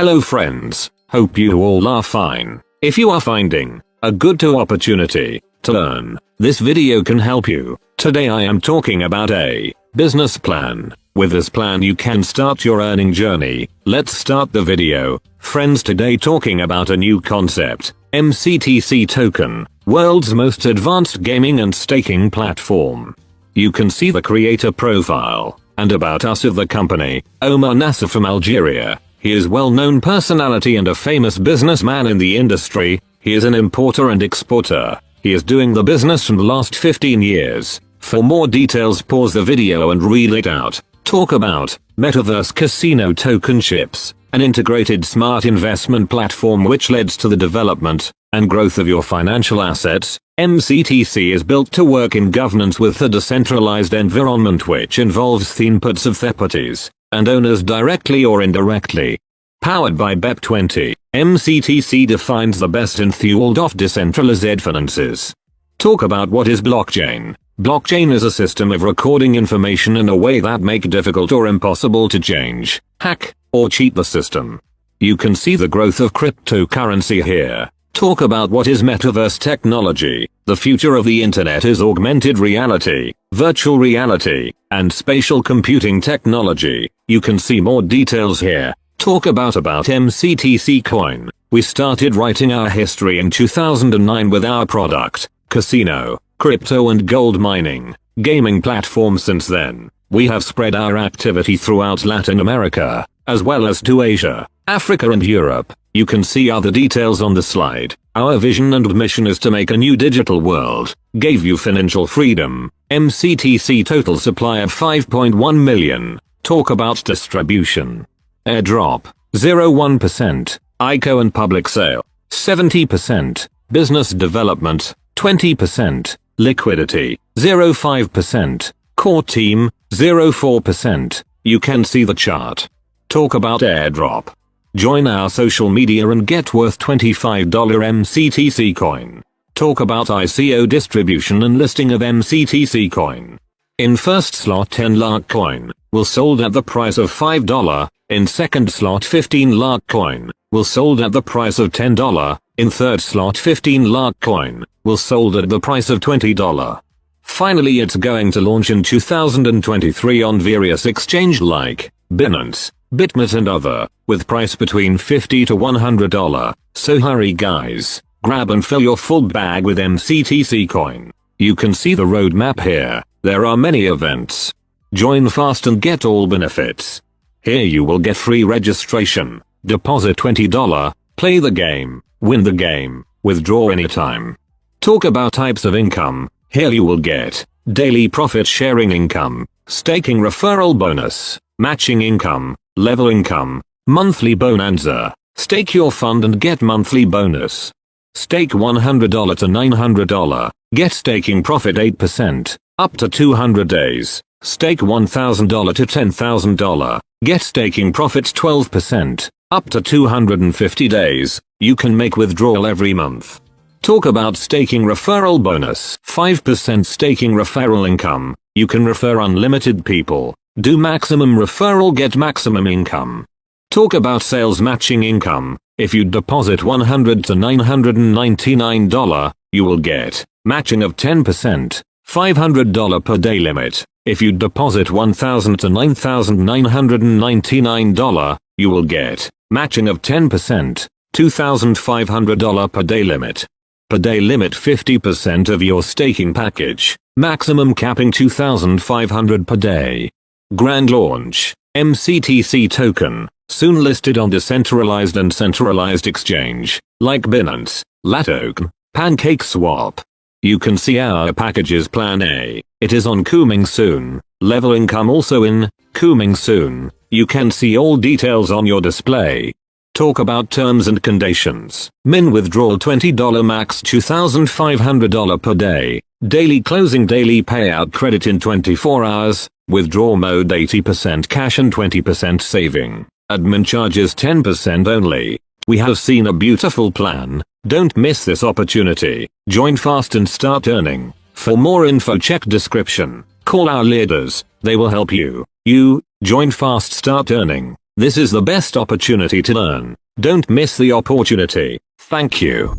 Hello friends, hope you all are fine. If you are finding a good to opportunity to learn, this video can help you. Today I am talking about a business plan. With this plan you can start your earning journey. Let's start the video. Friends today talking about a new concept, MCTC token, world's most advanced gaming and staking platform. You can see the creator profile and about us of the company, Omar Nasser from Algeria. He is well-known personality and a famous businessman in the industry. He is an importer and exporter. He is doing the business from the last 15 years. For more details pause the video and read it out. Talk about Metaverse Casino Token Chips, an integrated smart investment platform which leads to the development and growth of your financial assets. MCTC is built to work in governance with a decentralized environment which involves the inputs of third parties and owners directly or indirectly. Powered by BEP20, MCTC defines the best in field of decentralized finances. Talk about what is blockchain. Blockchain is a system of recording information in a way that make difficult or impossible to change, hack, or cheat the system. You can see the growth of cryptocurrency here. Talk about what is metaverse technology. The future of the internet is augmented reality, virtual reality, and spatial computing technology. You can see more details here. Talk about about MCTC coin. We started writing our history in 2009 with our product, casino, crypto and gold mining, gaming platform since then. We have spread our activity throughout Latin America, as well as to Asia, Africa and Europe. You can see other details on the slide. Our vision and mission is to make a new digital world, gave you financial freedom, MCTC total supply of 5.1 million, talk about distribution. Airdrop, 0.1%, ICO and public sale, 70%, business development, 20%, liquidity, 0.5%, core team, 0.4%, you can see the chart. Talk about airdrop. Join our social media and get worth $25 MCTC coin. Talk about ICO distribution and listing of MCTC coin. In first slot 10 lakh coin, will sold at the price of $5, in second slot 15 lakh coin, will sold at the price of $10, in third slot 15 lakh coin, will sold at the price of $20. Finally it's going to launch in 2023 on various exchange like Binance, Bitmart and other, with price between 50 to $100, so hurry guys, grab and fill your full bag with MCTC coin. You can see the roadmap here, there are many events. Join fast and get all benefits. Here you will get free registration, deposit $20, play the game, win the game, withdraw anytime. Talk about types of income, here you will get daily profit sharing income, staking referral bonus, matching income, level income, monthly bonanza, stake your fund and get monthly bonus. Stake $100 to $900, get staking profit 8%, up to 200 days. Stake $1,000 to $10,000, get staking profits 12%, up to 250 days, you can make withdrawal every month. Talk about staking referral bonus, 5% staking referral income, you can refer unlimited people, do maximum referral get maximum income. Talk about sales matching income, if you deposit $100 to $999, you will get matching of 10%, $500 per day limit. If you deposit 1,000 to $9,999, you will get matching of 10%, $2,500 per day limit. Per day limit 50% of your staking package, maximum capping 2,500 per day. Grand launch, MCTC token, soon listed on decentralized and centralized exchange, like Binance, Latoken, PancakeSwap. You can see our packages plan A, it is on coming soon, level income also in, coming soon, you can see all details on your display. Talk about terms and conditions. Min withdrawal $20 max $2,500 per day. Daily closing daily payout credit in 24 hours. Withdraw mode 80% cash and 20% saving. Admin charges 10% only. We have seen a beautiful plan. Don't miss this opportunity. Join fast and start earning. For more info check description. Call our leaders. They will help you. You, join fast start earning. This is the best opportunity to learn. Don't miss the opportunity. Thank you.